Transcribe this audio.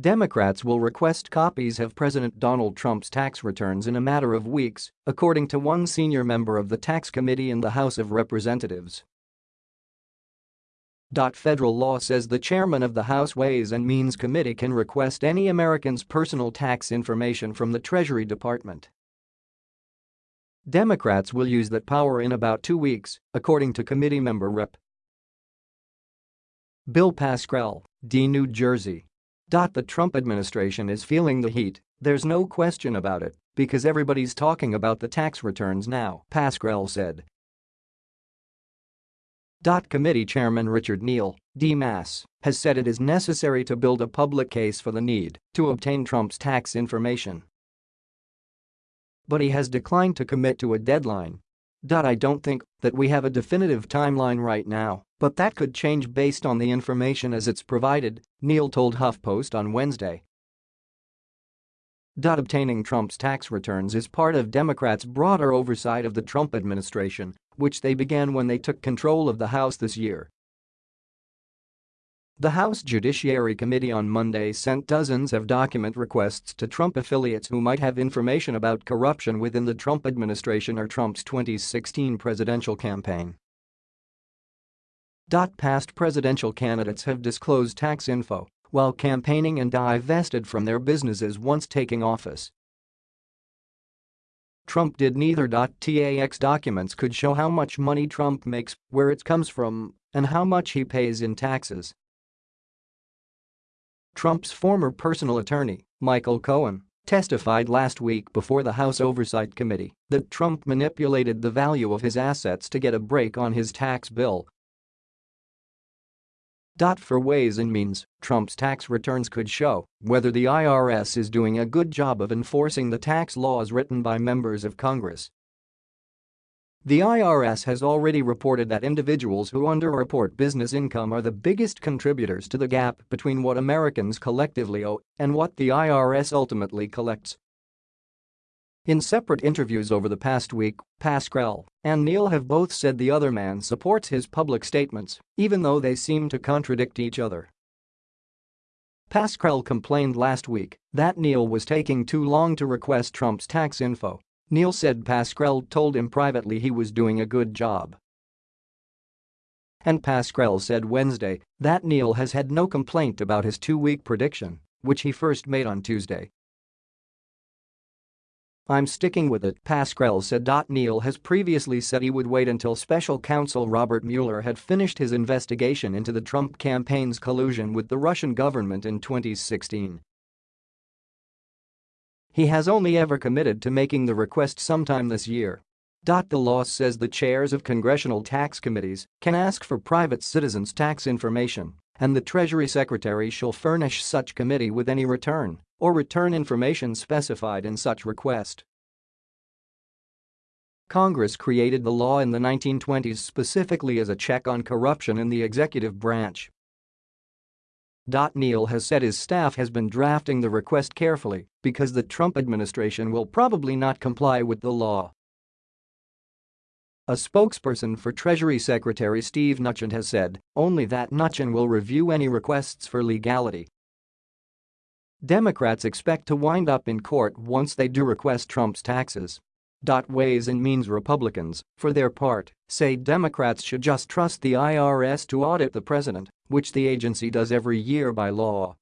Democrats will request copies of President Donald Trump's tax returns in a matter of weeks, according to one senior member of the tax committee in the House of Representatives. Federal law says the chairman of the House Ways and Means Committee can request any American's personal tax information from the Treasury Department. Democrats will use that power in about two weeks, according to committee member Rep. Bill Pascrell, D. New Jersey. The Trump administration is feeling the heat, there's no question about it, because everybody's talking about the tax returns now, Pascrell said. Committee Chairman Richard Neal, D. Mass, has said it is necessary to build a public case for the need to obtain Trump's tax information. But he has declined to commit to a deadline. I don't think that we have a definitive timeline right now but that could change based on the information as it's provided, Neal told HuffPost on Wednesday. Obtaining Trump's tax returns is part of Democrats' broader oversight of the Trump administration, which they began when they took control of the House this year. The House Judiciary Committee on Monday sent dozens of document requests to Trump affiliates who might have information about corruption within the Trump administration or Trump's 2016 presidential campaign. Past presidential candidates have disclosed tax info while campaigning and divested from their businesses once taking office. Trump did neither. TAX documents could show how much money Trump makes, where it comes from, and how much he pays in taxes. Trump's former personal attorney, Michael Cohen, testified last week before the House Oversight Committee that Trump manipulated the value of his assets to get a break on his tax bill for Ways and Means, Trump's tax returns could show whether the IRS is doing a good job of enforcing the tax laws written by members of Congress. The IRS has already reported that individuals who underreport business income are the biggest contributors to the gap between what Americans collectively owe and what the IRS ultimately collects. In separate interviews over the past week, Pascrell and Neal have both said the other man supports his public statements, even though they seem to contradict each other. Pascrell complained last week that Neal was taking too long to request Trump's tax info. Neal said Pascrell told him privately he was doing a good job. And Pascrell said Wednesday that Neal has had no complaint about his two-week prediction, which he first made on Tuesday. I'm sticking with it, Pascrell said. Neal has previously said he would wait until special counsel Robert Mueller had finished his investigation into the Trump campaign's collusion with the Russian government in 2016. He has only ever committed to making the request sometime this year. The law says the chairs of congressional tax committees can ask for private citizens' tax information, and the Treasury Secretary shall furnish such committee with any return or return information specified in such request. Congress created the law in the 1920s specifically as a check on corruption in the executive branch. Neal has said his staff has been drafting the request carefully because the Trump administration will probably not comply with the law. A spokesperson for Treasury Secretary Steve Mnuchin has said only that Mnuchin will review any requests for legality Democrats expect to wind up in court once they do request Trump's taxes. Ways and Means Republicans, for their part, say Democrats should just trust the IRS to audit the president, which the agency does every year by law.